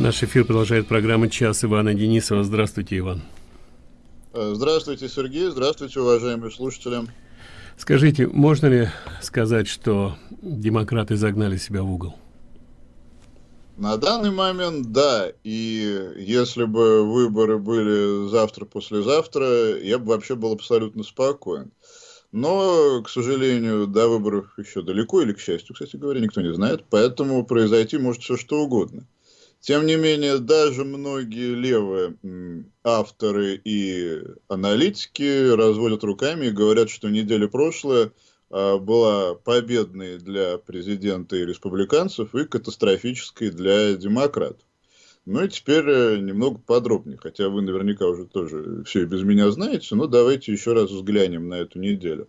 Наш эфир продолжает программа «Час» Ивана Денисова. Здравствуйте, Иван. Э, здравствуйте, Сергей. Здравствуйте, уважаемые слушатели. Скажите, можно ли сказать, что демократы загнали себя в угол? На данный момент, да. И если бы выборы были завтра-послезавтра, я бы вообще был абсолютно спокоен. Но, к сожалению, до выборов еще далеко, или к счастью, кстати говоря, никто не знает. Поэтому произойти может все что угодно. Тем не менее, даже многие левые авторы и аналитики разводят руками и говорят, что неделя прошлая а, была победной для президента и республиканцев и катастрофической для демократов. Ну и теперь э, немного подробнее, хотя вы наверняка уже тоже все и без меня знаете, но давайте еще раз взглянем на эту неделю.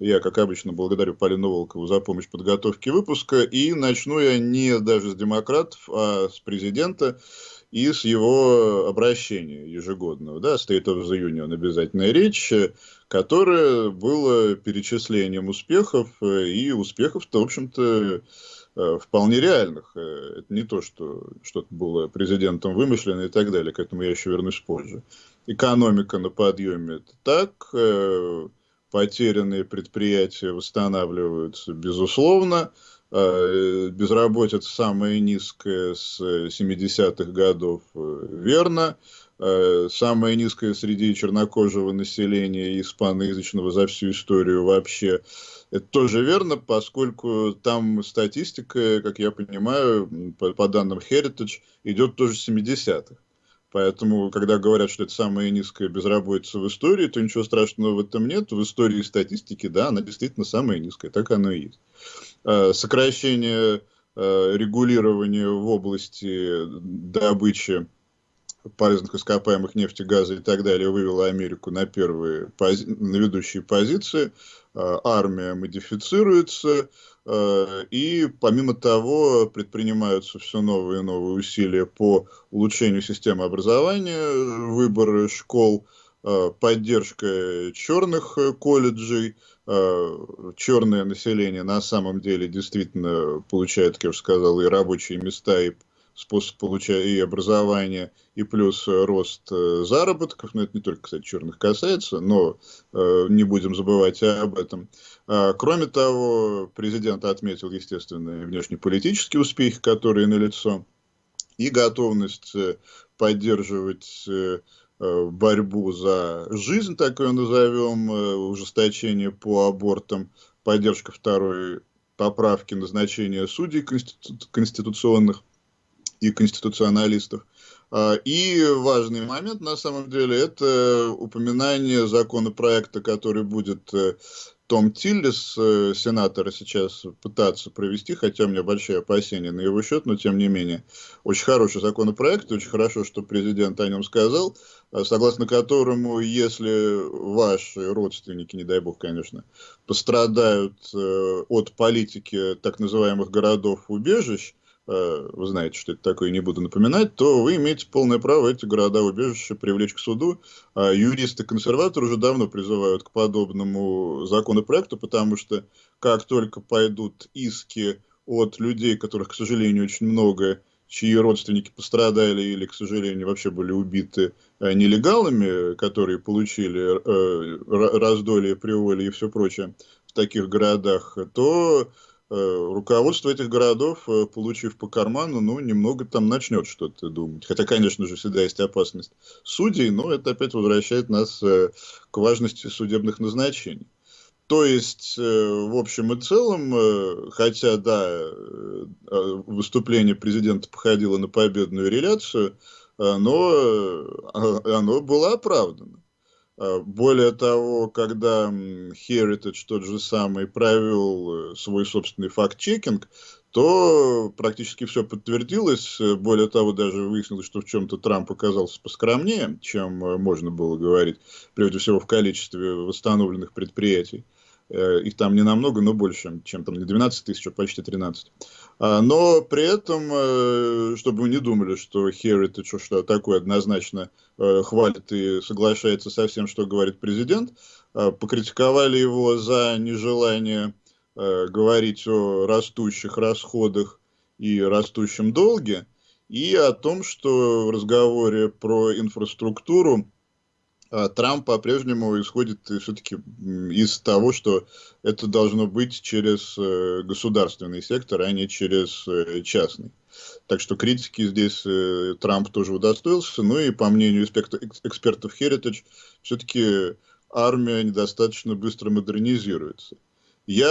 Я, как обычно, благодарю Полину Волкову за помощь в подготовке выпуска. И начну я не даже с демократов, а с президента и с его обращения ежегодного. Да, State of the Union обязательная речь, которая была перечислением успехов, и успехов-то, в общем-то, вполне реальных. Это не то, что что-то было президентом вымышлено и так далее, к этому я еще вернусь позже. Экономика на подъеме – это так, потерянные предприятия восстанавливаются, безусловно. А, безработица самая низкая с 70-х годов, э, верно. А, самая низкая среди чернокожего населения испаноязычного за всю историю вообще. Это тоже верно, поскольку там статистика, как я понимаю, по, по данным Heritage, идет тоже с 70-х. Поэтому, когда говорят, что это самая низкая безработица в истории, то ничего страшного в этом нет. В истории статистики, да, она действительно самая низкая, так оно и есть. А, сокращение а, регулирования в области добычи полезных ископаемых нефти, газа и так далее вывело Америку на первые, на ведущие позиции. А, армия модифицируется, Э, и помимо того предпринимаются все новые и новые усилия по улучшению системы образования, выборы школ, э, поддержка черных колледжей, черное население на самом деле действительно получает, как я уже сказал, и рабочие места, и способ получения и образования, и плюс рост заработков, но это не только, кстати, черных касается, но не будем забывать об этом. А, кроме того, президент отметил, естественно, внешнеполитические успехи, которые налицо, и готовность э, поддерживать э, э, борьбу за жизнь, так ее назовем, ужесточение по абортам, поддержка второй поправки назначения судей конститу конституционных и конституционалистов. А, и важный момент, на самом деле, это упоминание законопроекта, который будет том Тиллис, э, сенатора, сейчас пытаться провести, хотя у меня большие опасения на его счет, но тем не менее. Очень хороший законопроект, очень хорошо, что президент о нем сказал, э, согласно которому, если ваши родственники, не дай бог, конечно, пострадают э, от политики так называемых городов-убежищ, Э, вы знаете, что это такое, не буду напоминать, то вы имеете полное право эти города-убежища привлечь к суду. А юристы-консерваторы уже давно призывают к подобному законопроекту, потому что как только пойдут иски от людей, которых, к сожалению, очень много, чьи родственники пострадали или, к сожалению, вообще были убиты э, нелегалами, которые получили э, раздолье, приволи и все прочее в таких городах, то Э, руководство этих городов, э, получив по карману, ну, немного там начнет что-то думать. Хотя, конечно же, всегда есть опасность судей, но это опять возвращает нас э, к важности судебных назначений. То есть, в общем и целом, хотя, да, выступление президента походило на победную реляцию, но оно было оправдано. А, более того, когда Heritage тот же самый провел э, свой собственный факт-чекинг, то практически все подтвердилось. Более того, даже выяснилось, что в чем-то Трамп оказался поскромнее, чем э, можно было говорить, прежде всего в количестве восстановленных предприятий. Э, их там не намного, но больше, чем там не 12 тысяч, а почти 13. А, но при этом, э, чтобы вы не думали, что Heritage что такое однозначно э, хвалит и соглашается со всем, что говорит президент, покритиковали его за нежелание говорить о растущих расходах и растущем долге, и о том, что в разговоре про инфраструктуру Трамп по-прежнему исходит все-таки из того, что это должно быть через э, государственный сектор, а не через э, частный. Так что критики здесь э, Трамп тоже удостоился. Ну и по мнению экспертов Heritage, все-таки армия недостаточно быстро модернизируется. Я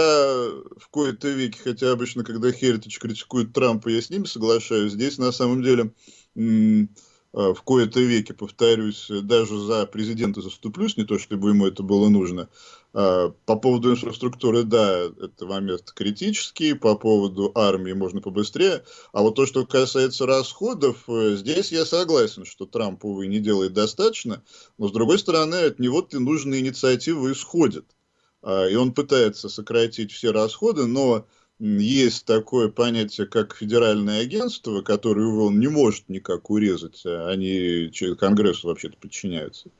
в кои-то веке, хотя обычно, когда Heritage критикует Трампа, я с ними соглашаюсь, здесь на самом деле Э, в кои-то веке, повторюсь, даже за президента заступлюсь, не то чтобы ему это было нужно. Э, по поводу инфраструктуры, да, это момент критический, по поводу армии можно побыстрее. А вот то, что касается расходов, э, здесь я согласен, что Трамп, увы, не делает достаточно, но с другой стороны, от него-то нужные инициативы исходят. И он пытается сократить все расходы, но есть такое понятие, как федеральное агентство, которое он не может никак урезать, а они Конгрессу вообще-то подчиняются.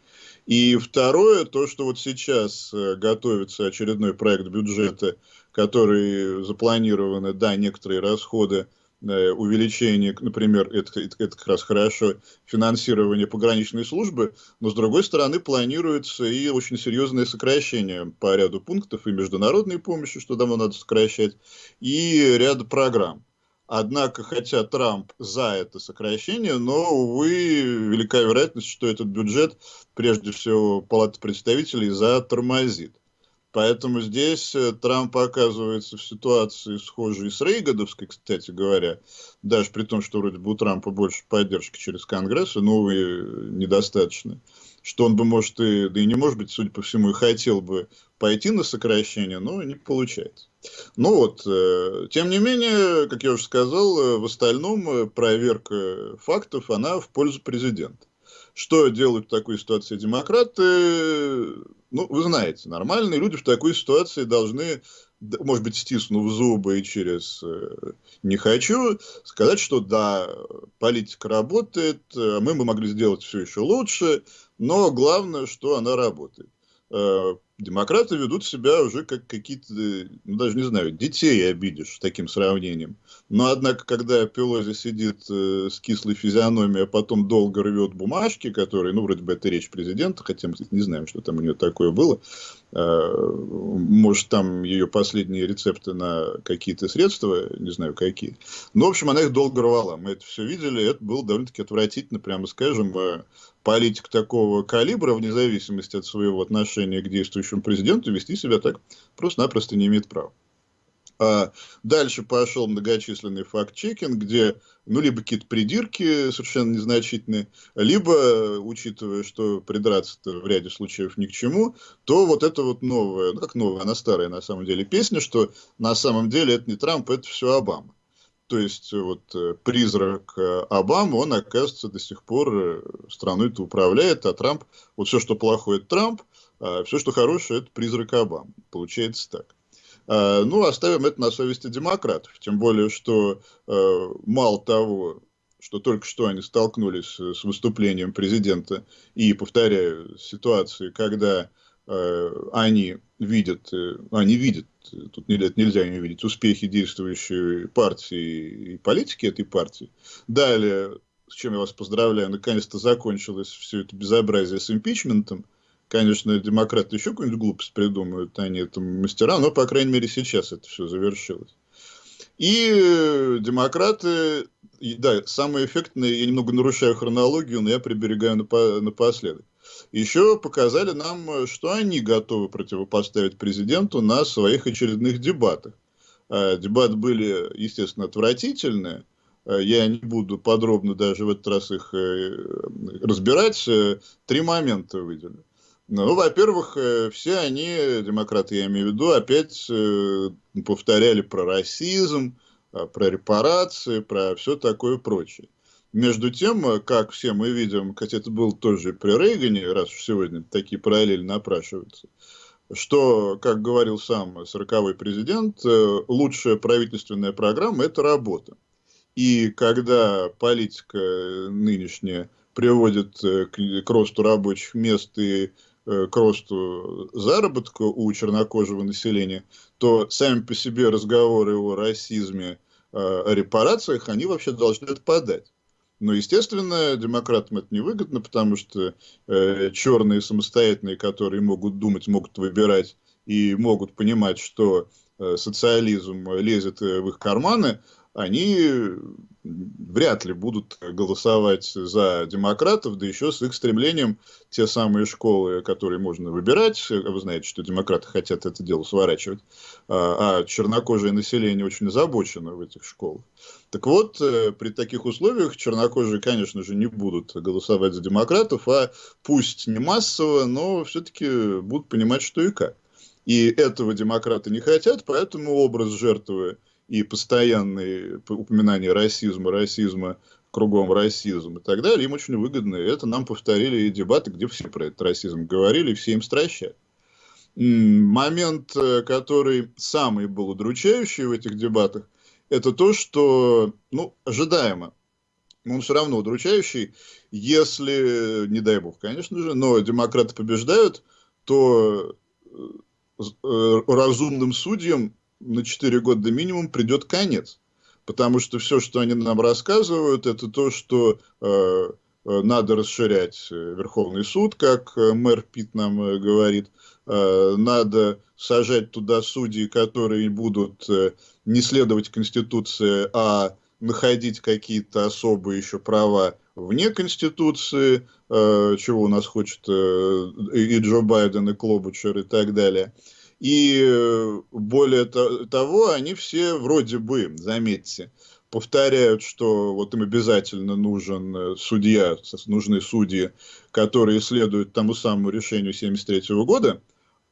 И второе, то, что вот сейчас э, готовится очередной проект бюджета, который запланированы, да, некоторые расходы увеличение, например, это, это, это как раз хорошо, финансирование пограничной службы, но с другой стороны планируется и очень серьезное сокращение по ряду пунктов и международной помощи, что давно надо сокращать, и ряд программ. Однако, хотя Трамп за это сокращение, но, увы, велика вероятность, что этот бюджет, прежде всего, Палата представителей затормозит. Поэтому здесь э, Трамп оказывается в ситуации схожей с Рейгадовской, кстати говоря, даже при том, что вроде бы у Трампа больше поддержки через Конгресс, но, увы, недостаточно. Что он бы, может, и, да и не может быть, судя по всему, и хотел бы пойти на сокращение, но не получается. Ну вот, э, тем не менее, как я уже сказал, э, в остальном проверка фактов, она в пользу президента. Что делают в такой ситуации демократы? Ну, вы знаете, нормальные люди в такой ситуации должны, может быть, стиснув зубы и через э, «не хочу», сказать, что да, политика работает, э, мы бы могли сделать все еще лучше, но главное, что она работает. Демократы ведут себя уже как какие-то, ну, даже не знаю, детей обидишь таким сравнением. Но, однако, когда Пелози сидит э, с кислой физиономией, а потом долго рвет бумажки, которые, ну, вроде бы это речь президента, хотя мы не знаем, что там у нее такое было, может, там ее последние рецепты на какие-то средства, не знаю, какие. Но, в общем, она их долго рвала. Мы это все видели, это было довольно-таки отвратительно, прямо скажем. Э, политик такого калибра, вне зависимости от своего отношения к действующему президенту, вести себя так просто-напросто не имеет права. А дальше пошел многочисленный факт-чекинг, где ну, либо какие-то придирки совершенно незначительные, либо, учитывая, что придраться-то в ряде случаев ни к чему, то вот это вот новая, ну как новая, она старая на самом деле песня, что на самом деле это не Трамп, это все Обама. То есть вот э, призрак э, Обамы, он, оказывается, до сих пор э, страной-то управляет, а Трамп, вот все, что плохое, это Трамп, а все, что хорошее, это призрак Обамы. Получается так. А, ну, оставим это на совести демократов. Тем более, что мало того, что только что они столкнулись с выступлением президента и, повторяю, ситуации, когда Э, они видят, э, они видят, тут нельзя не видеть, успехи действующей партии и политики этой партии. Далее, с чем я вас поздравляю, наконец-то закончилось все это безобразие с импичментом. Конечно, демократы еще какую-нибудь глупость придумают, они это мастера, но, по крайней мере, сейчас это все завершилось. И демократы, да, самое эффектное, я немного нарушаю хронологию, но я приберегаю напоследок еще показали нам, что они готовы противопоставить президенту на своих очередных дебатах. А, дебаты были, естественно, отвратительные. А, я не буду подробно даже в этот раз их э, разбирать. Э, три момента выделю. Ну, во-первых, э, все они, демократы я имею в виду, опять повторяли про расизм, про репарации, про все такое прочее. Между тем, э, как все мы видим, хотя это был тоже при Рейгане, раз уж сегодня такие параллели напрашиваются, что, как говорил сам 40-й президент, э, лучшая правительственная программа – это работа. И когда политика нынешняя приводит э, к, росту рабочих мест и к росту заработка у чернокожего населения, то сами по себе разговоры о расизме, о репарациях, они вообще должны отпадать. Но, естественно, демократам это невыгодно, потому что э, черные самостоятельные, которые могут думать, могут выбирать и могут понимать, что э, социализм лезет в их карманы, они вряд ли будут голосовать за демократов, да еще с их стремлением те самые школы, которые можно выбирать, вы знаете, что демократы хотят это дело сворачивать, а, а чернокожее население очень озабочено в этих школах. Так вот, э, при таких условиях чернокожие, конечно же, не будут голосовать за демократов, а пусть не массово, но все-таки будут понимать, что и как. И этого демократы не хотят, поэтому образ жертвы и постоянные упоминания расизма, расизма, кругом расизм и так далее, им очень выгодно. И это нам повторили и дебаты, где все про этот расизм говорили, все им стращают. Момент, э, который самый был удручающий в этих дебатах, это то, что, ну, ожидаемо, он все равно удручающий, если, не дай бог, конечно же, но демократы побеждают, то э, э, разумным судьям на 4 года минимум придет конец. Потому что все, что они нам рассказывают, это то, что э, э надо расширять э, Верховный суд, как э, мэр Пит нам говорит. Э, надо сажать туда судьи, которые будут э, не следовать Конституции, а находить какие-то особые еще права вне Конституции, э, чего у нас хочет э, и Джо Байден, и Клобучер, и так далее. И э, более того, они все вроде бы, заметьте, повторяют, что вот им обязательно нужен э, судья, нужны судьи, которые следуют тому самому решению 1973 года,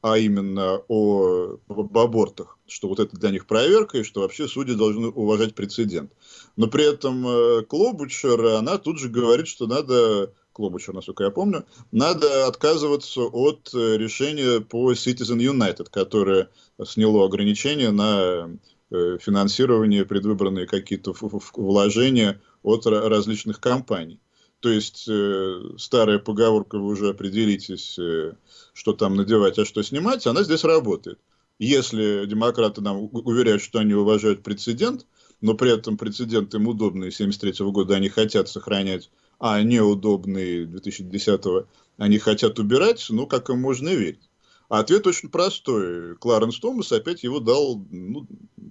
а именно о, об абортах, что вот это для них проверка, и что вообще судьи должны уважать прецедент. Но при этом э, Клобучер, она тут же говорит, что надо Клобуча, насколько я помню, надо отказываться от э, решения по Citizen United, которое сняло ограничения на э, финансирование, предвыбранные какие-то вложения от различных компаний. То есть э, старая поговорка, вы уже определитесь, э, что там надевать, а что снимать, она здесь работает. Если демократы нам уверяют, что они уважают прецедент, но при этом прецедент им удобный 1973 года, они хотят сохранять а неудобные 2010-го они хотят убирать, ну, как им можно верить? А ответ очень простой. Кларенс Томас опять его дал ну,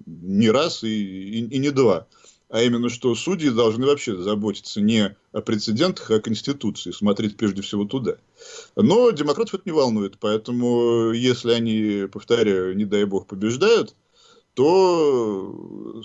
не раз и, и, и не два. А именно, что судьи должны вообще заботиться не о прецедентах, а о Конституции, смотреть прежде всего туда. Но демократов это не волнует, поэтому если они, повторяю, не дай бог, побеждают, то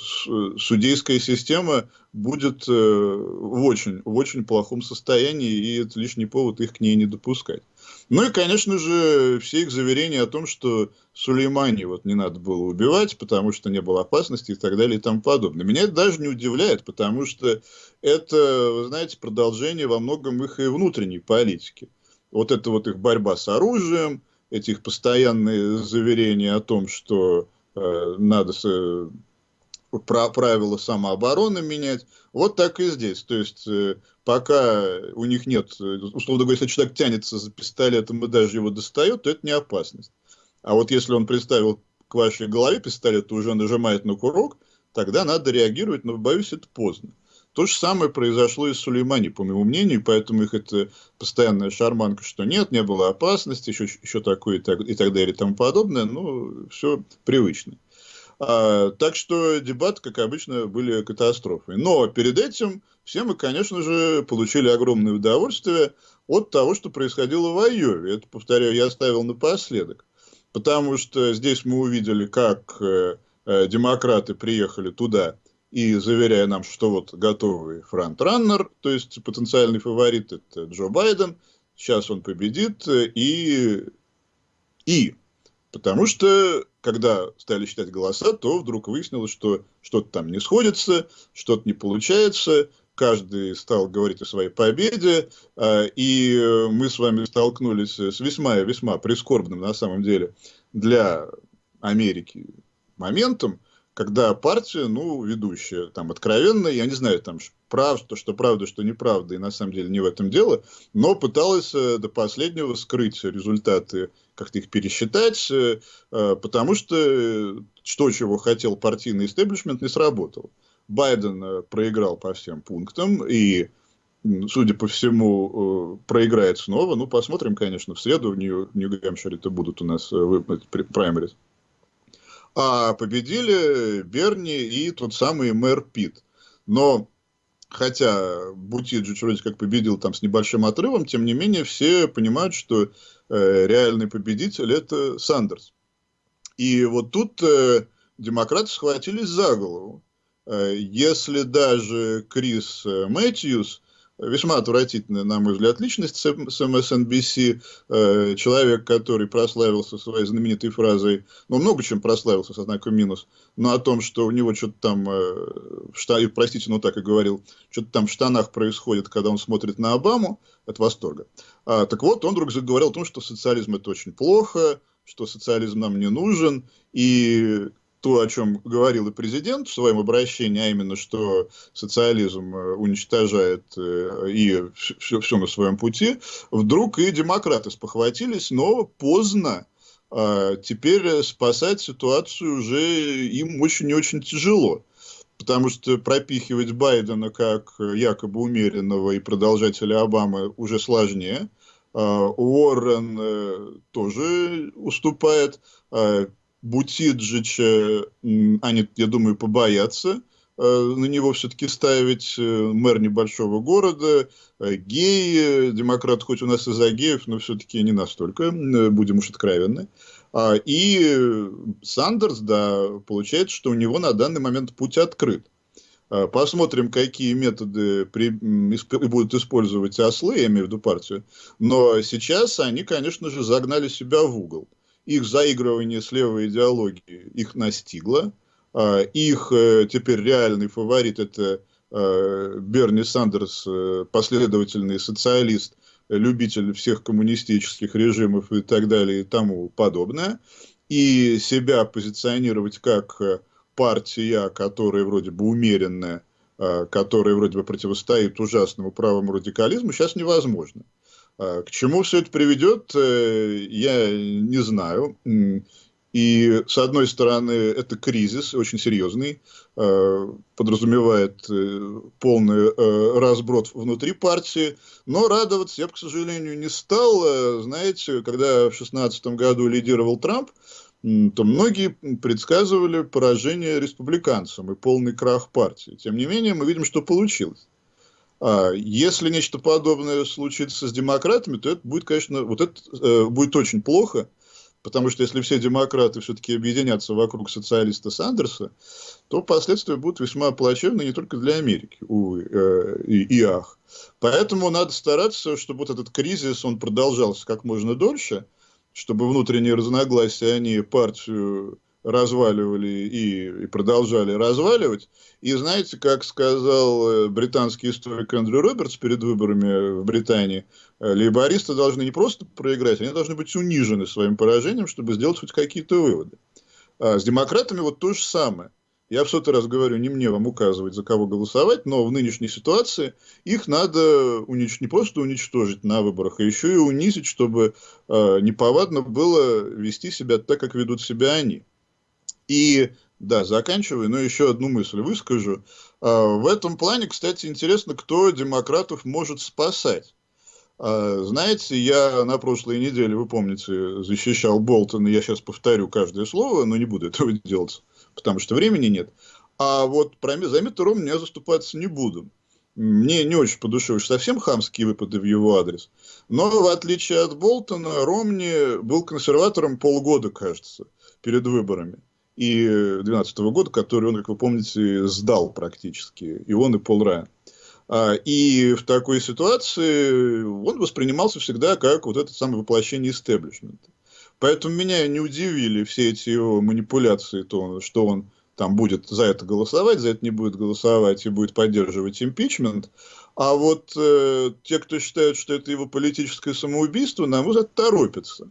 судейская система будет э, в очень, в очень плохом состоянии, и это лишний повод их к ней не допускать. Ну и, конечно же, все их заверения о том, что Сулеймани вот не надо было убивать, потому что не было опасности и так далее и тому подобное. Меня это даже не удивляет, потому что это, вы знаете, продолжение во многом их и внутренней политики. Вот это вот их борьба с оружием, эти их постоянные заверения о том, что Э, надо э, правила самообороны менять. Вот так и здесь. То есть, э, пока у них нет, условно говоря, если человек тянется за пистолетом и даже его достает, то это не опасность. А вот если он представил к вашей голове пистолет и уже нажимает на курок, тогда надо реагировать, но, боюсь, это поздно. То же самое произошло и с Сулеймани, по моему мнению, поэтому их это постоянная шарманка, что нет, не было опасности, еще, еще такое и так, и так далее и тому подобное, ну, все привычно. А, так что дебаты, как обычно, были катастрофой. Но перед этим все мы, конечно же, получили огромное удовольствие от того, что происходило в Айове. Это, повторяю, я оставил напоследок. Потому что здесь мы увидели, как э, э, демократы приехали туда и заверяя нам, что вот готовый фронтраннер, то есть потенциальный фаворит, это Джо Байден, сейчас он победит, и, и. Потому что, когда стали считать голоса, то вдруг выяснилось, что что-то там не сходится, что-то не получается, каждый стал говорить о своей победе, а, и мы с вами столкнулись с весьма-весьма прискорбным, на самом деле, для Америки моментом, когда партия, ну, ведущая, там, откровенно, я не знаю, там, прав, что, что правда, что неправда, и на самом деле не в этом дело, но пыталась э, до последнего скрыть результаты, как-то их пересчитать, э, э, потому что что, чего хотел партийный истеблишмент, не сработало. Байден проиграл по всем пунктам, и судя по всему, проиграет снова. Ну, посмотрим, конечно, в среду в Нью-Гэмпшире это будут у нас праймерис. А победили Берни и тот самый мэр Пит. Но хотя Бутиджич вроде как победил там с небольшим отрывом, тем не менее все понимают, что э, реальный победитель это Сандерс. И вот тут э, демократы схватились за голову. Э, если даже Крис э, Мэтьюс весьма отвратительная, на мой взгляд, личность с MSNBC, э, человек, который прославился своей знаменитой фразой, ну, много чем прославился, со знаком минус, но о том, что у него что-то там, э, простите, но так и говорил, что-то там в штанах происходит, когда он смотрит на Обаму, от восторга. А, так вот, он вдруг заговорил о том, что социализм это очень плохо, что социализм нам не нужен, и то, о чем говорил и президент в своем обращении, а именно, что социализм э, уничтожает э, и все, все на своем пути, вдруг и демократы спохватились, но поздно. А теперь спасать ситуацию уже им очень и очень тяжело. Потому что пропихивать Байдена как якобы умеренного и продолжателя Обамы уже сложнее. А Уоррен э, тоже уступает. Бутиджича они, я думаю, побоятся э, на него все-таки ставить э, мэр небольшого города, э, гей, демократ хоть у нас и за геев, но все-таки не настолько, будем уж откровенны. А, и Сандерс, да, получается, что у него на данный момент путь открыт. А, посмотрим, какие методы при, будут использовать ослы, я имею в виду партию. Но сейчас они, конечно же, загнали себя в угол их заигрывание с левой идеологией их настигло. А, их э, теперь реальный фаворит – это э, Берни Сандерс, э, последовательный социалист, любитель всех коммунистических режимов и так далее и тому подобное. И себя позиционировать как партия, которая вроде бы умеренная, которая вроде бы противостоит ужасному правому радикализму, сейчас невозможно. А, к чему все это приведет, э, я не знаю. И, с одной стороны, это кризис очень серьезный, а, подразумевает э, полный э, разброд внутри партии, но радоваться я к сожалению, не стал. Знаете, когда в 2016 году лидировал Трамп, то многие предсказывали поражение республиканцам и полный крах партии. Тем не менее, мы видим, что получилось. А, если нечто подобное случится с демократами, то это будет, конечно, вот это э, будет очень плохо, потому что если все демократы все-таки объединятся вокруг социалиста Сандерса, то последствия будут весьма плачевны не только для Америки, увы, э, и, и ах. Поэтому надо стараться, чтобы вот этот кризис, он продолжался как можно дольше, чтобы внутренние разногласия, они партию разваливали и, и продолжали разваливать. И знаете, как сказал э, британский историк Эндрю Робертс перед выборами в Британии, э, лейбористы должны не просто проиграть, они должны быть унижены своим поражением, чтобы сделать хоть какие-то выводы. А с демократами вот то же самое. Я в сотый раз говорю, не мне вам указывать, за кого голосовать, но в нынешней ситуации их надо унич... не просто уничтожить на выборах, а еще и унизить, чтобы э, неповадно было вести себя так, как ведут себя они. И, да, заканчиваю, но еще одну мысль выскажу. А, в этом плане, кстати, интересно, кто демократов может спасать. А, знаете, я на прошлой неделе, вы помните, защищал Болтона, я сейчас повторю каждое слово, но не буду этого делать, потому что времени нет. А вот про, Ромни я заступаться не буду. Мне не очень по душе уж совсем хамские выпады в его адрес. Но, в отличие от Болтона, Ромни был консерватором полгода, кажется, перед выборами и 2012 года, который он, как вы помните, сдал практически, и он, и Пол Райан. А, и в такой ситуации он воспринимался всегда как вот это самое воплощение истеблишмента. Поэтому меня не удивили все эти его манипуляции, то, что он там будет за это голосовать, за это не будет голосовать и будет поддерживать импичмент. А вот э, те, кто считают, что это его политическое самоубийство, на мой взгляд, торопятся.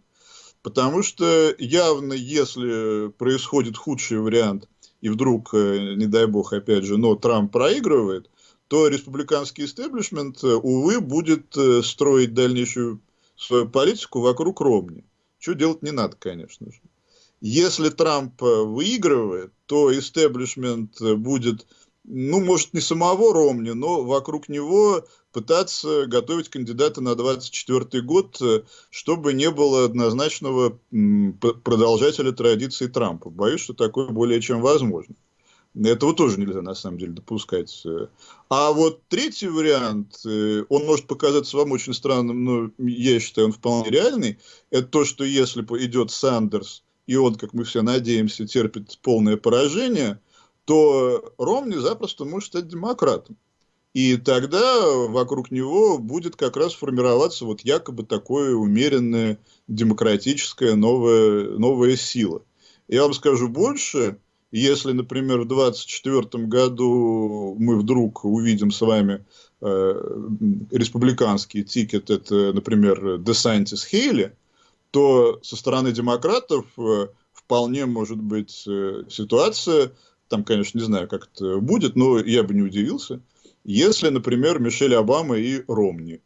Потому что явно, если происходит худший вариант, и вдруг, э, не дай бог, опять же, но Трамп проигрывает, то республиканский истеблишмент, э, увы, будет э, строить дальнейшую свою политику вокруг Ромни. Что делать не надо, конечно же. Если Трамп выигрывает, то истеблишмент будет ну, может, не самого Ромни, но вокруг него пытаться готовить кандидата на 24 год, э, чтобы не было однозначного продолжателя традиции Трампа. Боюсь, что такое более чем возможно. Этого тоже нельзя, на самом деле, допускать. А вот третий вариант, э, он может показаться вам очень странным, но я считаю, он вполне реальный. Это то, что если идет Сандерс, и он, как мы все надеемся, терпит полное поражение, то Ромни запросто может стать демократом. И тогда вокруг него будет как раз формироваться вот якобы такое умеренная демократическая новая, новая сила. Я вам скажу больше, если, например, в 2024 году мы вдруг увидим с вами э, республиканский тикет, это, например, DeSantis Хейли, то со стороны демократов э, вполне может быть э, ситуация, там, конечно, не знаю, как это будет, но я бы не удивился, если, например, Мишель Обама и Ромни.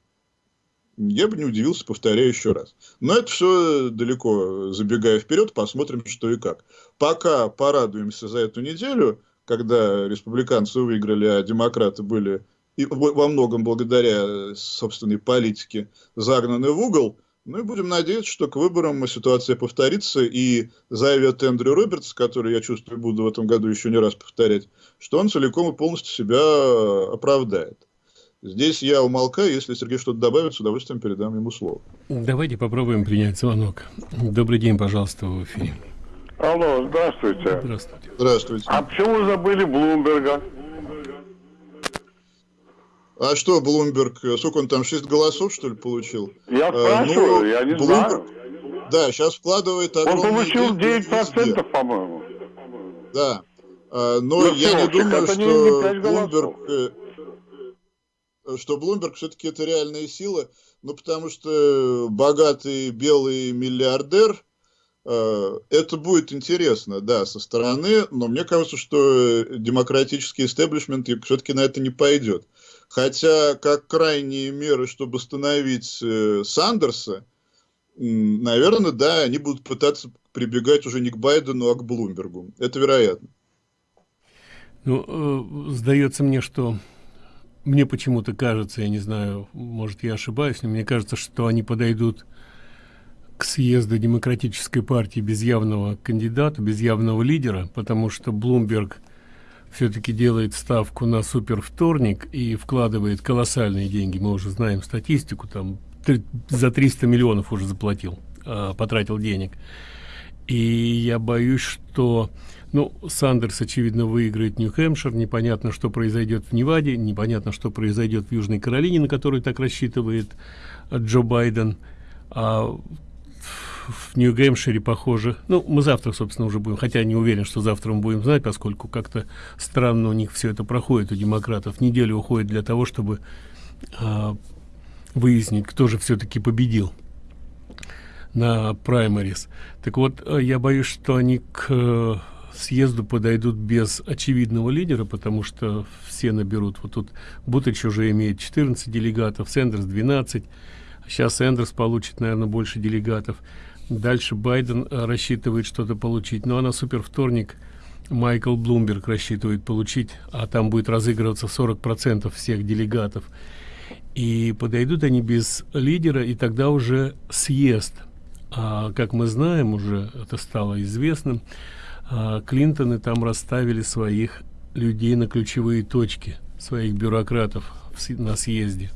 Я бы не удивился, повторяю еще раз. Но это все далеко забегая вперед, посмотрим, что и как. Пока порадуемся за эту неделю, когда республиканцы выиграли, а демократы были и во многом благодаря собственной политике загнаны в угол – ну и будем надеяться, что к выборам ситуация повторится, и заявит Эндрю Робертс, который, я чувствую, буду в этом году еще не раз повторять, что он целиком и полностью себя оправдает. Здесь я умолкаю, если Сергей что-то добавит, с удовольствием передам ему слово. Давайте попробуем принять звонок. Добрый день, пожалуйста, в эфире. Алло, здравствуйте. Здравствуйте. Здравствуйте. А почему забыли Блумберга? А что, Блумберг, сколько он там, 6 голосов, что ли, получил? Я а, спрашиваю, ну, я не Блумберг, знаю. Да, сейчас вкладывает огромные Он получил 9%, по-моему. Да. А, но ну, я не думаю, что не Блумберг, э, что Блумберг все-таки это реальная сила, ну, потому что богатый белый миллиардер, э, это будет интересно, да, со стороны, но мне кажется, что демократический истеблишмент все-таки на это не пойдет. Хотя, как крайние меры, чтобы остановить э, Сандерса, наверное, да, они будут пытаться прибегать уже не к Байдену, а к Блумбергу. Это вероятно. Ну, э, сдается мне, что мне почему-то кажется, я не знаю, может, я ошибаюсь, но мне кажется, что они подойдут к съезду демократической партии без явного кандидата, без явного лидера, потому что Блумберг – все-таки делает ставку на супер вторник и вкладывает колоссальные деньги. Мы уже знаем статистику, там за 300 миллионов уже заплатил, э, потратил денег. И я боюсь, что ну, Сандерс, очевидно, выиграет Нью-Хэмпшир. Непонятно, что произойдет в Неваде, непонятно, что произойдет в Южной Каролине, на которую так рассчитывает Джо Байден. А в Нью-Гэмпшире, похоже. Ну, мы завтра, собственно, уже будем, хотя не уверен, что завтра мы будем знать, поскольку как-то странно у них все это проходит, у демократов. Неделю уходит для того, чтобы а, выяснить, кто же все-таки победил на праймарис. Так вот, а, я боюсь, что они к э, съезду подойдут без очевидного лидера, потому что все наберут. Вот тут Бутыч уже имеет 14 делегатов, Сэндерс 12. Сейчас Сэндерс получит, наверное, больше делегатов. Дальше Байден э, рассчитывает что-то получить. Ну а на супер вторник Майкл Блумберг рассчитывает получить, а там будет разыгрываться 40% всех делегатов. И подойдут они без лидера, и тогда уже съезд. А, как мы знаем, уже это стало известным, а, Клинтоны там расставили своих людей на ключевые точки, своих бюрократов на съезде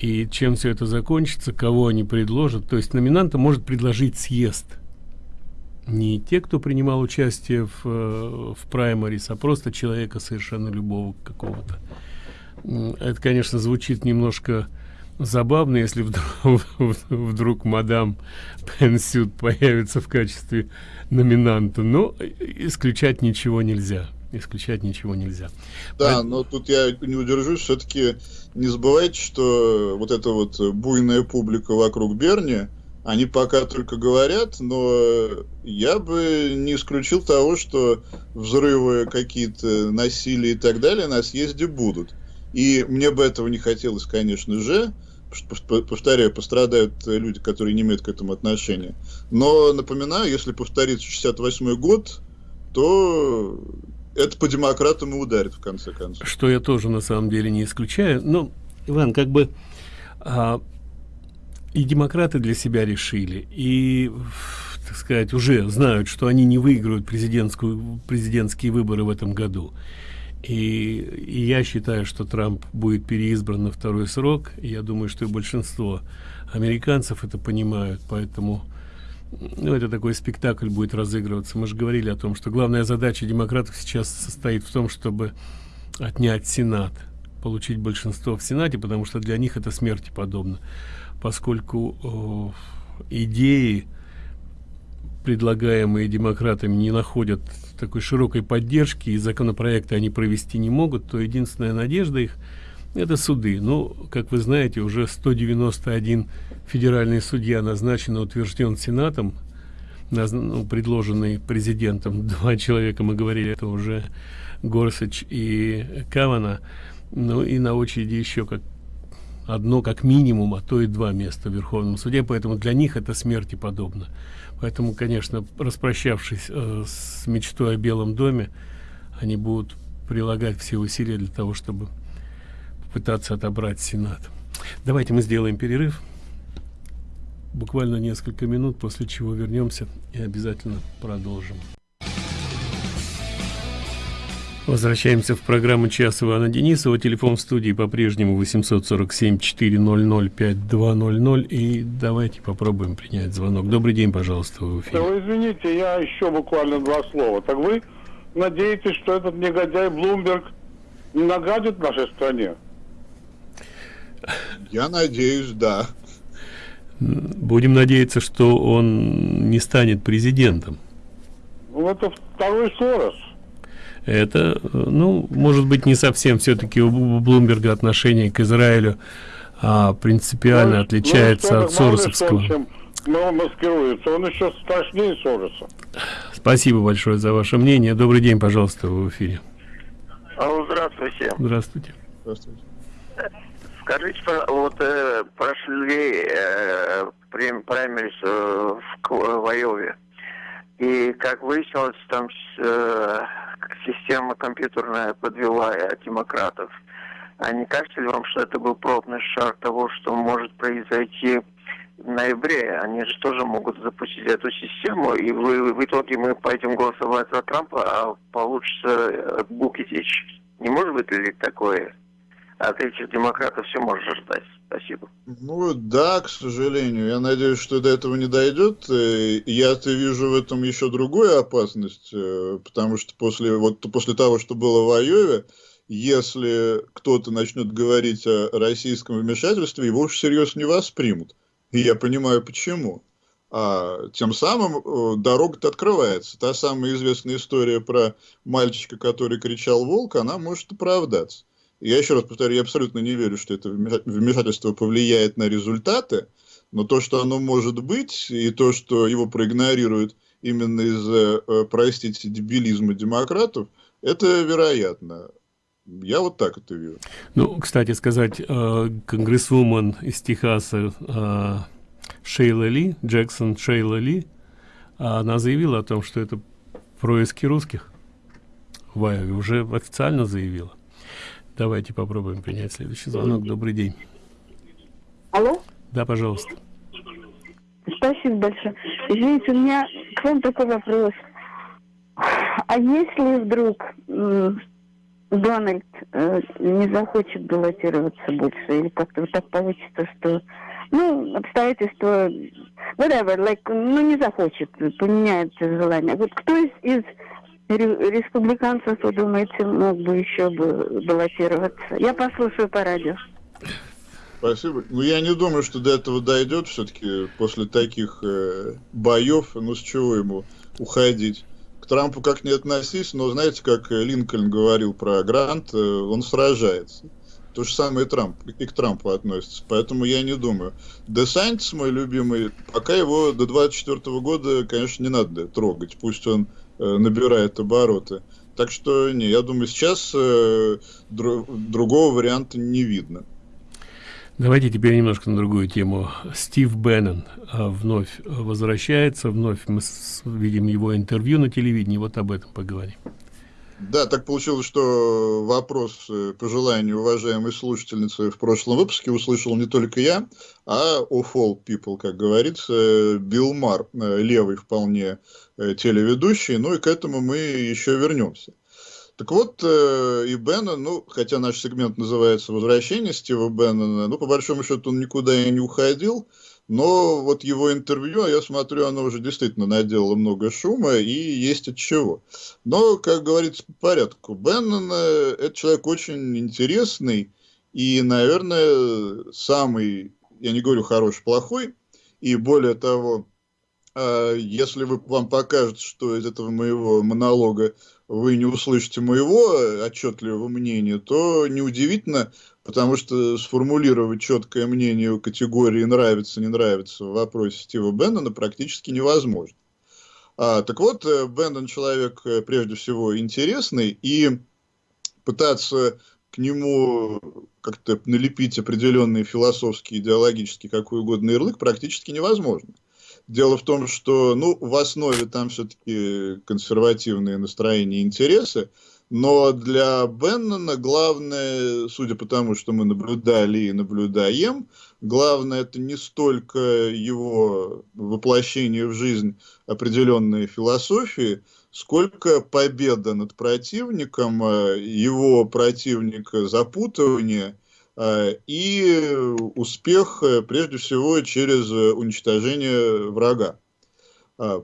и чем все это закончится, кого они предложат. То есть номинанта может предложить съезд. Не те, кто принимал участие в, э, в праймарис, а просто человека совершенно любого какого-то. Это, конечно, звучит немножко забавно, если вдруг, вдруг мадам Пенсют появится в качестве номинанта, но исключать ничего нельзя исключать ничего нельзя. Да, Про... но тут я не удержусь, все-таки не забывайте, что вот эта вот буйная публика вокруг Берни, они пока только говорят, но я бы не исключил того, что взрывы какие-то, насилия и так далее на съезде будут. И мне бы этого не хотелось, конечно же, повторяю, пострадают люди, которые не имеют к этому отношения. Но напоминаю, если повторится 68 год, то это по демократам и ударит в конце концов. Что я тоже на самом деле не исключаю. Но, Иван, как бы а, и демократы для себя решили, и, так сказать, уже знают, что они не выиграют президентскую, президентские выборы в этом году. И, и я считаю, что Трамп будет переизбран на второй срок. Я думаю, что и большинство американцев это понимают, поэтому ну, это такой спектакль будет разыгрываться. Мы же говорили о том, что главная задача демократов сейчас состоит в том, чтобы отнять Сенат, получить большинство в Сенате, потому что для них это смерти подобно, поскольку э, идеи, предлагаемые демократами, не находят такой широкой поддержки, и законопроекты они провести не могут, то единственная надежда их – это суды. Ну, как вы знаете, уже 191 федеральный судья назначен утвержден Сенатом, ну, предложенный президентом. Два человека, мы говорили, это уже Горсач и Кавана. Ну и на очереди еще как одно как минимум, а то и два места в Верховном суде, поэтому для них это смерти подобно. Поэтому, конечно, распрощавшись э, с мечтой о Белом доме, они будут прилагать все усилия для того, чтобы попытаться отобрать Сенат. Давайте мы сделаем перерыв буквально несколько минут, после чего вернемся и обязательно продолжим. Возвращаемся в программу «Час Ивана Денисова». Телефон в студии по-прежнему 847-400-5200. И давайте попробуем принять звонок. Добрый день, пожалуйста, в эфире. Вы извините, я еще буквально два слова. Так вы надеетесь, что этот негодяй Блумберг нагадит нашей стране? Я надеюсь, да. Будем надеяться, что он не станет президентом. Ну, это второй Сорос. Это, ну, может быть, не совсем все-таки у Блумберга отношение к Израилю а, принципиально ну, отличается ну, от Соросовского. Чем он маскируется, он еще страшнее Сороса. Спасибо большое за ваше мнение. Добрый день, пожалуйста, в эфире. Алло, здравствуйте. Здравствуйте. Здравствуйте. Скажите, вот э, прошли э, праймерис э, в, в Айове, и как выяснилось, там э, система компьютерная подвела демократов. А не кажется ли вам, что это был пробный шаг того, что может произойти в ноябре? Они же тоже могут запустить эту систему, и в, в итоге мы пойдем голосовать за Трампа, а получится э, Букетич. Не может быть ли такое? От этих демократов все можно ждать. Спасибо. Ну да, к сожалению. Я надеюсь, что до этого не дойдет. Я-то вижу в этом еще другую опасность, э, потому что после, вот, после того, что было в Айове, если кто-то начнет говорить о российском вмешательстве, его уж всерьез не воспримут. И я понимаю, почему. А тем самым э, дорога-то открывается. Та самая известная история про мальчика, который кричал «волк», она может оправдаться. Я еще раз повторю, я абсолютно не верю, что это вмешательство повлияет на результаты, но то, что оно может быть, и то, что его проигнорируют именно из-за, э, простите, дебилизма демократов, это вероятно. Я вот так это вижу. Ну, кстати сказать, э, конгрессвумен из Техаса э, Шейла Ли, Джексон Шейла Ли, она заявила о том, что это происки русских. Вайови уже официально заявила. Давайте попробуем принять следующий звонок. Добрый день. Алло? Да, пожалуйста. Спасибо большое. Извините, у меня к вам такой вопрос. А если вдруг Дональд э, не захочет баллотироваться больше, или как-то вот так получится, что ну, обстоятельства, whatever, like, ну, не захочет, поменяет желание. Вот кто из, из республиканцев, вы думаете, мог бы еще бы баллотироваться? Я послушаю по радио. Спасибо. Ну, я не думаю, что до этого дойдет все-таки после таких э, боев. Ну, с чего ему уходить? К Трампу как не относись, но знаете, как Линкольн говорил про Грант, э, он сражается. То же самое и Трамп, и к Трампу относится. Поэтому я не думаю. Десантис, мой любимый, пока его до 24 года, конечно, не надо трогать. Пусть он набирает обороты. Так что, не, я думаю, сейчас э, дру, другого варианта не видно. Давайте теперь немножко на другую тему. Стив Беннон а, вновь возвращается, вновь мы видим его интервью на телевидении, вот об этом поговорим. Да, так получилось, что вопрос э, по желанию уважаемой слушательницы в прошлом выпуске услышал не только я, а of all people, как говорится, Билл Мар, э, левый вполне э, телеведущий, ну и к этому мы еще вернемся. Так вот, и Беннон, ну, хотя наш сегмент называется «Возвращение Стива Беннона», ну, по большому счету, он никуда и не уходил, но вот его интервью, я смотрю, оно уже действительно наделало много шума, и есть от чего. Но, как говорится, по порядку. Беннон это человек очень интересный, и, наверное, самый, я не говорю хороший, плохой, и более того, а, если вы, вам покажется, что из этого моего монолога вы не услышите моего отчетливого мнения, то неудивительно, потому что сформулировать четкое мнение о категории нравится, не нравится в вопросе Стива Беннона практически невозможно. А, так вот, э, Бендон человек э, прежде всего интересный, и пытаться к нему как-то налепить определенные философские, идеологические, какой угодно ярлык практически невозможно. Дело в том, что ну, в основе там все-таки консервативные настроения и интересы, но для Беннона главное, судя по тому, что мы наблюдали и наблюдаем, главное это не столько его воплощение в жизнь определенной философии, сколько победа над противником, э, его противника запутывание э, и успех э, прежде всего через уничтожение врага.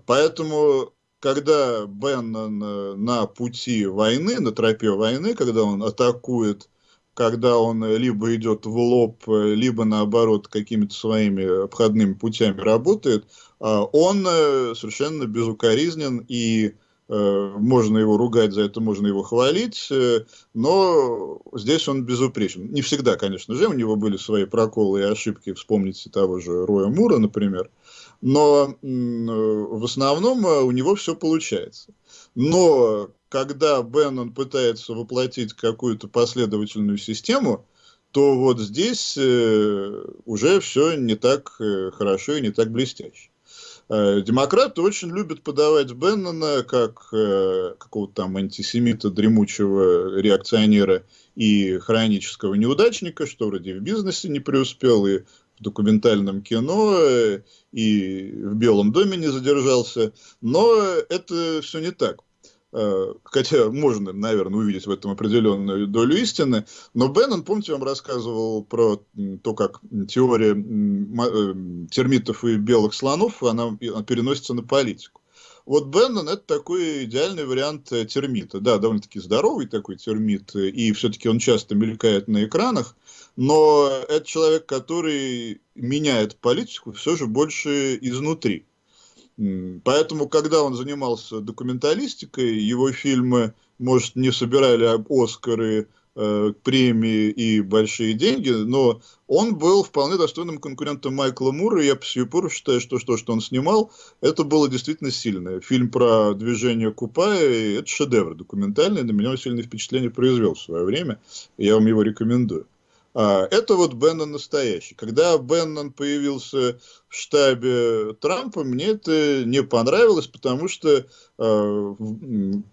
Поэтому когда Беннон э, на пути войны, на тропе войны, когда он атакует, когда он либо идет в лоб, э, либо наоборот какими-то своими обходными путями работает, а он э, совершенно безукоризнен и можно его ругать за это, можно его хвалить, но здесь он безупречен. Не всегда, конечно же, у него были свои проколы и ошибки, вспомните того же Роя Мура, например, но в основном э, у него все получается. Но когда Беннон пытается воплотить какую-то последовательную систему, то вот здесь э, уже все не так э, хорошо и не так блестяще. Демократы очень любят подавать Беннона как какого-то там антисемита, дремучего реакционера и хронического неудачника, что вроде в бизнесе не преуспел и в документальном кино э, и в Белом доме не задержался, но это все не так. Э, хотя можно, наверное, увидеть в этом определенную долю истины. Но Беннон, помните, вам рассказывал про то, как теория э, термитов и белых слонов, она переносится на политику. Вот Беннон это такой идеальный вариант термита. Да, довольно-таки здоровый такой термит, и все-таки он часто мелькает на экранах, но это человек, который меняет политику все же больше изнутри. Поэтому, когда он занимался документалистикой, его фильмы, может, не собирали Оскары, э, премии и большие деньги, но он был вполне достойным конкурентом Майкла Мура, и я по сию пору считаю, что то, что он снимал, это было действительно сильное. Фильм про движение Купая, это шедевр документальный, на меня сильное впечатление произвел в свое время, я вам его рекомендую. А, это вот Беннон настоящий. Когда Беннон появился в штабе Трампа, мне это не понравилось, потому что э,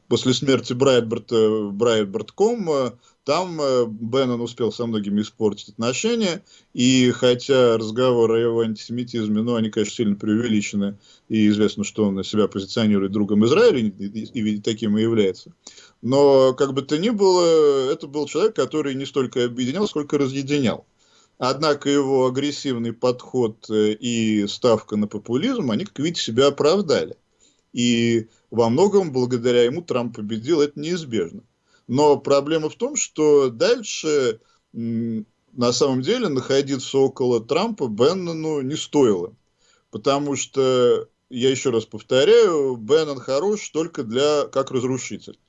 после смерти Брайтберта Брайтбертком там э, Беннон успел со многими испортить отношения, и хотя разговоры о его антисемитизме, ну, они, конечно, сильно преувеличены, и известно, что он себя позиционирует другом Израиля, и, и, и таким и является. Но, как бы то ни было, это был человек, который не столько объединял, сколько разъединял. Однако его агрессивный подход э, и ставка на популизм, они, как видите, себя оправдали. И во многом благодаря ему Трамп победил, это неизбежно. Но проблема в том, что дальше на самом деле находиться около Трампа Беннону не стоило. Потому что, я еще раз повторяю, Беннон хорош только для как разрушитель.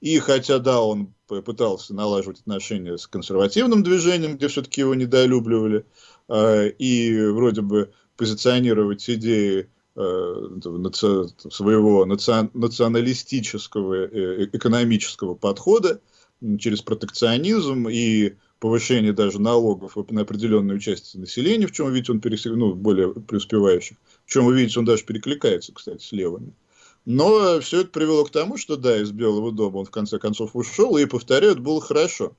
И хотя, да, он пытался налаживать отношения с консервативным движением, где все-таки его недолюбливали, э, и вроде бы позиционировать идеи э, своего националистического э, экономического подхода через протекционизм и повышение даже налогов на определенную часть населения, в чем видите, он пересек, ну, более преуспевающих, в чем вы видите, он даже перекликается, кстати, с левыми. Но все это привело к тому, что да, из Белого дома он в конце концов ушел, и, повторяю, это было хорошо.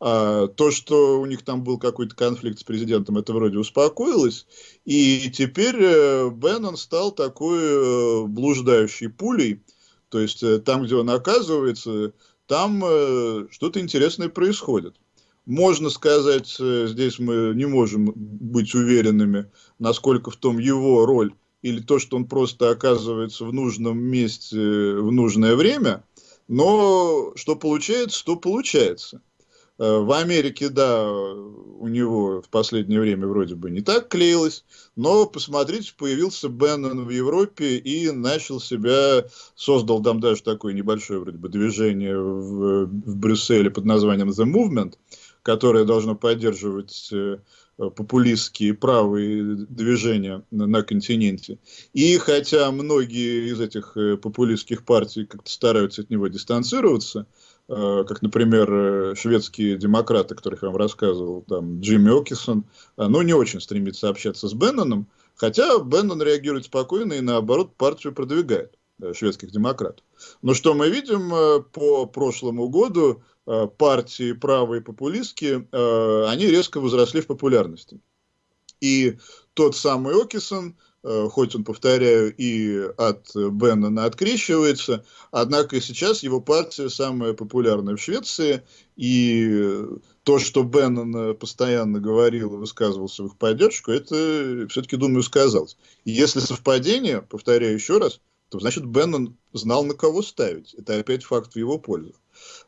А, то, что у них там был какой-то конфликт с президентом, это вроде успокоилось. И теперь э, Беннон стал такой э, блуждающей пулей. То есть э, там, где он оказывается, там что-то интересное происходит. Можно сказать, здесь мы не можем быть уверенными, насколько в том его роль или то, что он просто оказывается в нужном месте в нужное время, но что получается, то получается. Э, в Америке, да, у него в последнее время вроде бы не так клеилось, но, посмотрите, появился Беннон в Европе и начал себя, создал там даже такое небольшое вроде бы движение в, в Брюсселе под названием The Movement, которое должно поддерживать э, популистские правые движения на, континенте. И хотя многие из этих э, популистских партий как-то стараются от него дистанцироваться, Э, как, например, э, шведские демократы, которых я вам рассказывал, там, Джимми Окисон, э, ну, не очень стремится общаться с Бенноном, хотя Беннон реагирует спокойно и, наоборот, партию продвигает шведских демократов. Но что мы видим по прошлому году, партии правые популистские, они резко возросли в популярности. И тот самый Окисон, Э, хоть он, повторяю, и от Беннона открещивается, однако сейчас его партия самая популярная в Швеции, и то, что Беннон постоянно говорил и высказывался в их поддержку, это все-таки, думаю, сказалось. И если совпадение, повторяю еще раз, то значит Беннон знал, на кого ставить. Это опять факт в его пользу.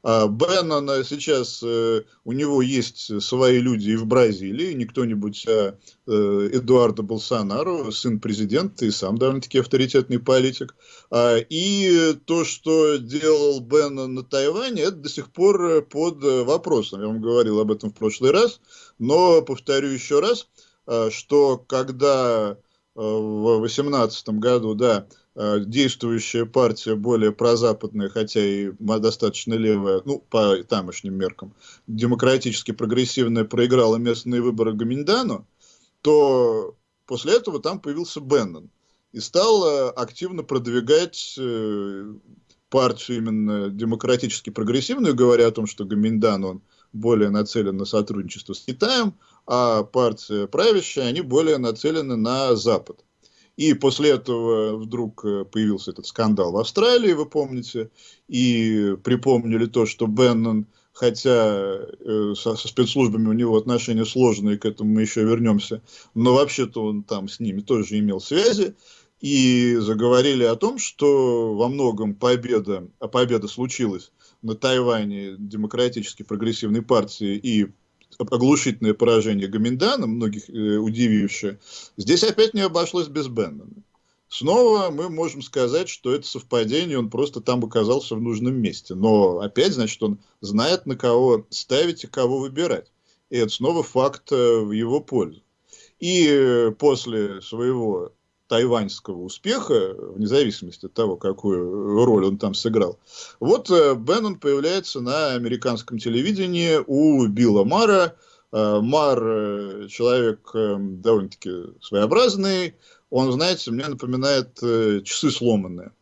А Беннон сейчас, э, у него есть свои люди и в Бразилии, не кто-нибудь, а э, Эдуардо Болсонару, сын президента и сам довольно-таки авторитетный политик. А, и то, что делал Беннон на Тайване, это до сих пор под вопросом. Я вам говорил об этом в прошлый раз, но повторю еще раз, а, что когда э, в 2018 году, да, действующая партия более прозападная, хотя и достаточно левая, ну, по тамошним меркам, демократически прогрессивная, проиграла местные выборы Гаминдану, то после этого там появился Беннон и стал э, активно продвигать э, партию именно демократически прогрессивную, говоря о том, что Гаминдан, он более нацелен на сотрудничество с Китаем, а партия правящая, они более нацелены на Запад. И после этого вдруг э, появился этот скандал в Австралии, вы помните, и припомнили то, что Беннон, хотя э, со, со спецслужбами у него отношения сложные, к этому мы еще вернемся, но вообще-то он там с ними тоже имел связи, и заговорили о том, что во многом победа, а победа случилась на Тайване демократически прогрессивной партии и оглушительное поражение Гаминдана, многих э, удивившее, здесь опять не обошлось без Беннона. Снова мы можем сказать, что это совпадение, он просто там оказался в нужном месте. Но опять, значит, он знает, на кого ставить и кого выбирать. И это снова факт э, в его пользу. И э, после своего тайваньского успеха, вне зависимости от того, какую роль он там сыграл. Вот э, Беннон появляется на американском телевидении у Билла Мара. Э, Мар э, человек довольно-таки своеобразный. Он, знаете, мне напоминает часы сломанные.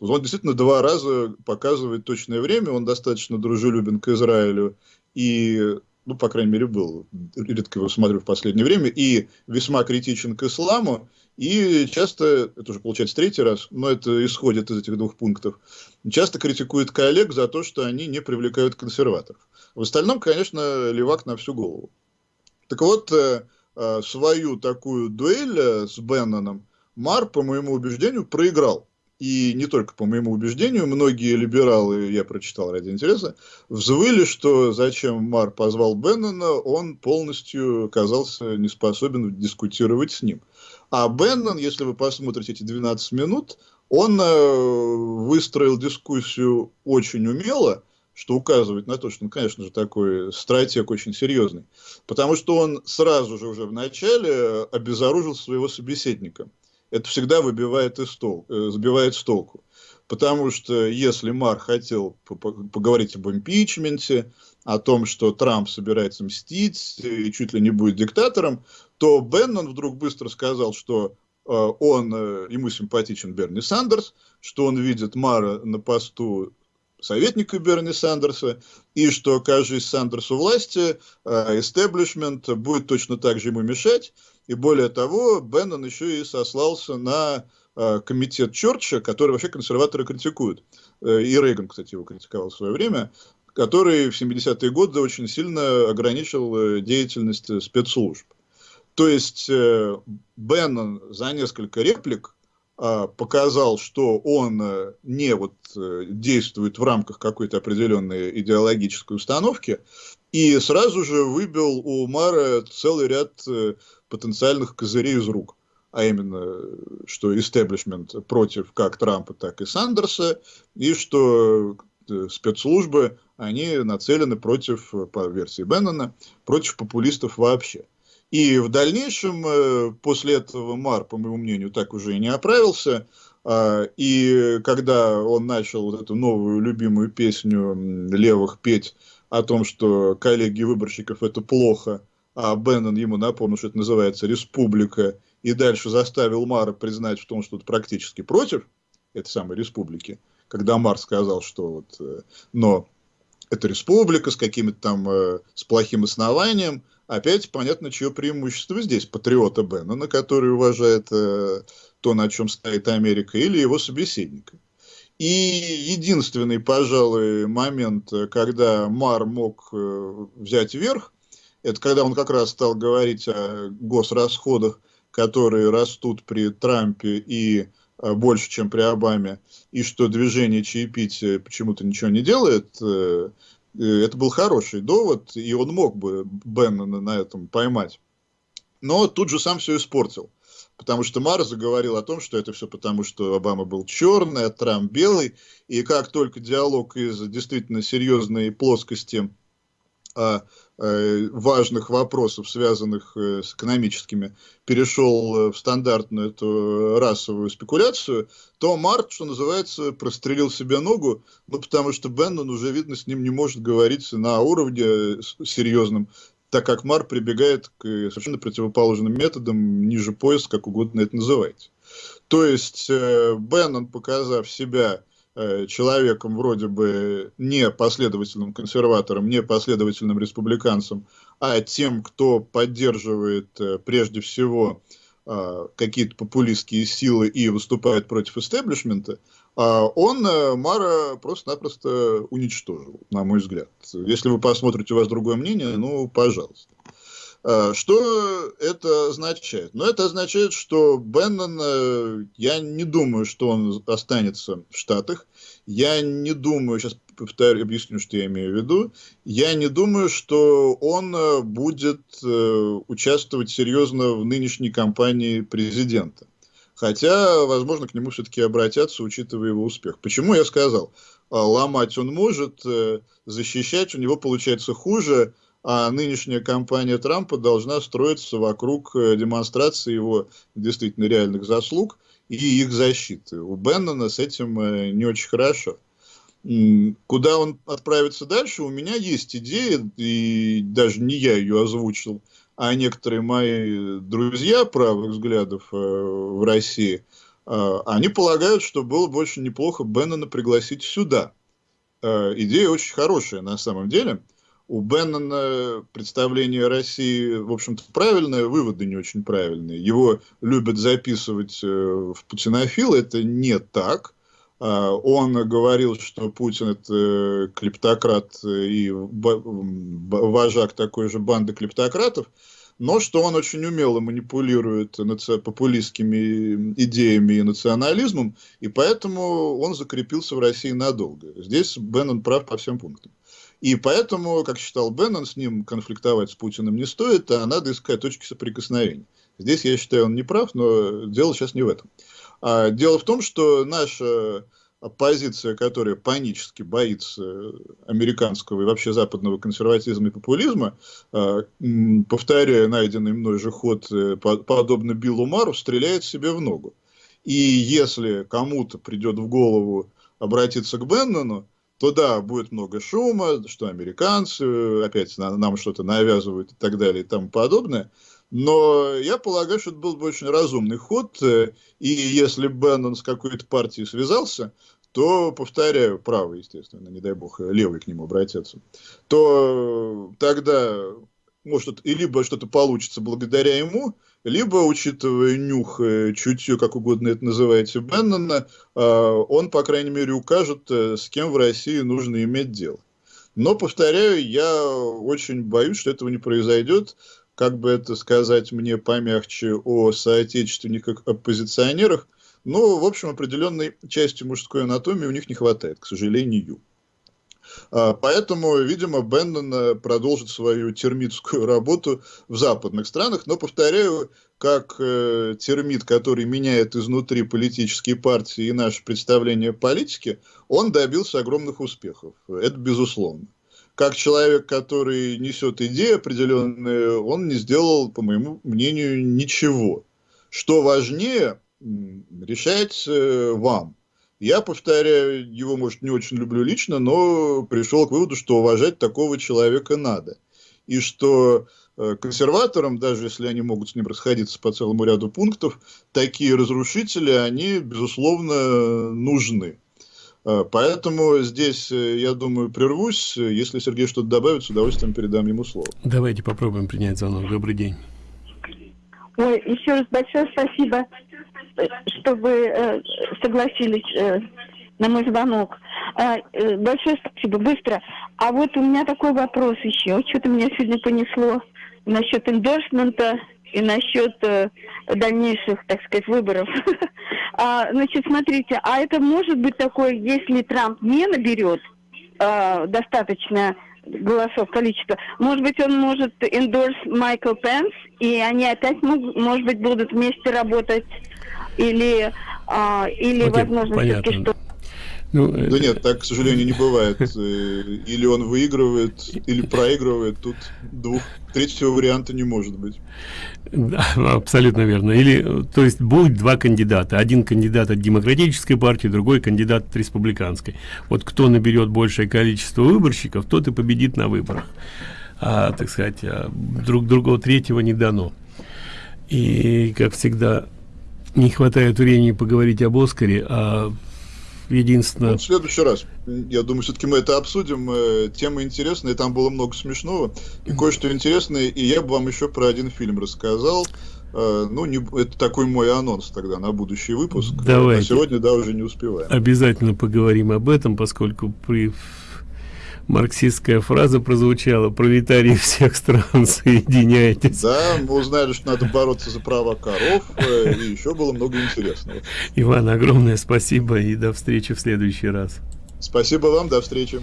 Он действительно два раза показывает точное время, он достаточно дружелюбен к Израилю и ну, по крайней мере, был, редко его смотрю в последнее время, и весьма критичен к исламу, и часто, это уже получается третий раз, но это исходит из этих двух пунктов, часто критикует коллег за то, что они не привлекают консерваторов. В остальном, конечно, левак на всю голову. Так вот, э, э, свою такую дуэль э, с Бенноном Мар, по моему убеждению, проиграл. И не только по моему убеждению, многие либералы, я прочитал ради интереса, взвыли, что зачем Мар позвал Беннона, он полностью оказался не способен дискутировать с ним. А Беннон, если вы посмотрите эти 12 минут, он э, выстроил дискуссию очень умело, что указывает на то, что он, конечно же, такой стратег очень серьезный. Потому что он сразу же уже в начале обезоружил своего собеседника. Это всегда выбивает из тол, э, сбивает с толку. Потому что если Мар хотел поговорить об импичменте, о том, что Трамп собирается мстить и чуть ли не будет диктатором, то Беннон вдруг быстро сказал, что он, ему симпатичен Берни Сандерс, что он видит Мара на посту советника Берни Сандерса, и что, окажись Сандерсу власти, истеблишмент будет точно так же ему мешать, и более того, Беннон еще и сослался на комитет Чорча, который вообще консерваторы критикуют. И Рейган, кстати, его критиковал в свое время, который в 70-е годы очень сильно ограничил деятельность спецслужб. То есть э, Беннон за несколько реплик э, показал, что он э, не вот э, действует в рамках какой-то определенной идеологической установки, и сразу же выбил у Мара целый ряд э, потенциальных козырей из рук. А именно, что истеблишмент против как Трампа, так и Сандерса, и что э, спецслужбы, они нацелены против, по версии Беннона, против популистов вообще. И в дальнейшем, э, после этого Мар, по моему мнению, так уже и не оправился. А, и когда он начал вот эту новую любимую песню левых петь о том, что коллеги выборщиков это плохо, а Беннон ему напомнил, что это называется республика, и дальше заставил Мара признать в том, что это практически против этой самой республики, когда Мар сказал, что вот, э, но это республика с каким-то там, э, с плохим основанием, опять понятно, чье преимущество здесь. Патриота Беннона, который уважает э, то, на чем стоит Америка, или его собеседника. И единственный, пожалуй, момент, когда Мар мог э, взять верх, это когда он как раз стал говорить о госрасходах, которые растут при Трампе и э, больше, чем при Обаме, и что движение чаепития почему-то ничего не делает, э, это был хороший довод, и он мог бы Беннона на этом поймать. Но тут же сам все испортил. Потому что Мар заговорил о том, что это все потому, что Обама был черный, а Трамп белый. И как только диалог из действительно серьезной плоскости а, Э, важных вопросов, связанных э, с экономическими, перешел э, в стандартную эту расовую спекуляцию, то Март, что называется, прострелил себе ногу, ну, потому что Беннон уже, видно, с ним не может говорить на уровне серьезном, так как Мар прибегает к совершенно противоположным методам, ниже пояса, как угодно это называйте. То есть Беннон, показав себя Э, человеком вроде бы не последовательным консерватором, не последовательным республиканцем, а тем, кто поддерживает э, прежде всего э, какие-то популистские силы и выступает против истеблишмента, он Мара просто-напросто уничтожил, на мой взгляд. Если вы посмотрите, у вас другое мнение, ну, пожалуйста. Э, что это означает? Ну, это означает, что Беннон, э, я не думаю, что он останется в Штатах. Я не думаю, сейчас повторю, объясню, что я имею в виду. Я не думаю, что он э, будет участвовать серьезно в нынешней кампании президента. Хотя, возможно, к нему все-таки обратятся, учитывая его успех. Почему я сказал? Ломать он может, защищать у него получается хуже, а нынешняя кампания Трампа должна строиться вокруг э, демонстрации его действительно реальных заслуг и их защиты. У Беннона с этим э, не очень хорошо. Куда он отправится дальше, у меня есть идея, и даже не я ее озвучил, а некоторые мои друзья правых взглядов э, в России, они полагают, что было бы очень неплохо Беннона пригласить сюда. Идея очень хорошая на самом деле – у Беннона представление России, в общем-то, правильное, выводы не очень правильные. Его любят записывать э, в путинофилы, это не так. А, он говорил, что Путин это клептократ и вожак такой же банды клептократов, но что он очень умело манипулирует популистскими идеями и национализмом, и поэтому он закрепился в России надолго. Здесь Беннон прав по всем пунктам. И поэтому, как считал Беннон, с ним конфликтовать с Путиным не стоит, а надо искать точки соприкосновения. Здесь, я считаю, он не прав, но дело сейчас не в этом. А дело в том, что наша оппозиция, которая панически боится американского и вообще западного консерватизма и популизма, а, повторяя найденный мной же ход, э, подобно Биллу Мару, стреляет себе в ногу. И если кому-то придет в голову обратиться к Беннону, то да, будет много шума, что американцы опять нам что-то навязывают и так далее и тому подобное. Но я полагаю, что это был бы очень разумный ход, э, и если Беннон с какой-то партией связался, то, повторяю, правый, естественно, не дай бог, левый к нему обратятся, то тогда может и либо что-то получится благодаря ему, либо, учитывая нюх, э, чутье, как угодно это называете, Беннона, э, он, по крайней мере, укажет, с кем в России нужно иметь дело. Но, повторяю, я очень боюсь, что этого не произойдет, как бы это сказать мне помягче, о соотечественниках-оппозиционерах, но, в общем, определенной части мужской анатомии у них не хватает, к сожалению. А, поэтому, видимо, Беннон продолжит свою термитскую работу в западных странах. Но, повторяю, как э, термит, который меняет изнутри политические партии и наше представление о политике, он добился огромных успехов. Это безусловно как человек, который несет идеи определенные, он не сделал, по моему мнению, ничего. Что важнее, решать э, вам. Я, повторяю, его, может, не очень люблю лично, но пришел к выводу, что уважать такого человека надо. И что э, консерваторам, даже если они могут с ним расходиться по целому ряду пунктов, такие разрушители, они, безусловно, нужны. Э, поэтому здесь, э, я думаю, прервусь. Если Сергей что-то добавит, с удовольствием передам ему слово. Давайте попробуем принять звонок. Добрый день. Ой, еще раз большое спасибо, что вы э, согласились э, на мой звонок. А, э, большое спасибо, быстро. А вот у меня такой вопрос еще. Что-то меня сегодня понесло насчет эндорсмента и насчет э, дальнейших, так сказать, выборов. а, значит, смотрите, а это может быть такое, если Трамп не наберет э, достаточно голосов, количество, может быть, он может endorse Майкл Пенс, и они опять, может быть, будут вместе работать, или, а, или okay, возможно, что ну, да это... нет, так, к сожалению, не бывает. Э, или он выигрывает, или проигрывает. Тут двух, третьего варианта не может быть. Да, абсолютно верно. Или, то есть, будет два кандидата. Один кандидат от демократической партии, другой кандидат от республиканской. Вот кто наберет большее количество выборщиков, тот и победит на выборах. А, так сказать, а друг другого третьего не дано. И, как всегда, не хватает времени поговорить об Оскаре, а единственное... Ну, в следующий раз. Я думаю, все-таки мы это обсудим. Э, тема интересная, там было много смешного. И кое-что интересное. И я бы вам еще про один фильм рассказал. Э, ну, не, это такой мой анонс тогда на будущий выпуск. Давайте. А сегодня, да, уже не успеваем. Обязательно поговорим об этом, поскольку при марксистская фраза прозвучала «Пролетарии всех стран, соединяйтесь». Да, мы узнали, что надо бороться за права коров, э, и еще было много интересного. Иван, огромное спасибо и до встречи в следующий раз. Спасибо вам, до встречи.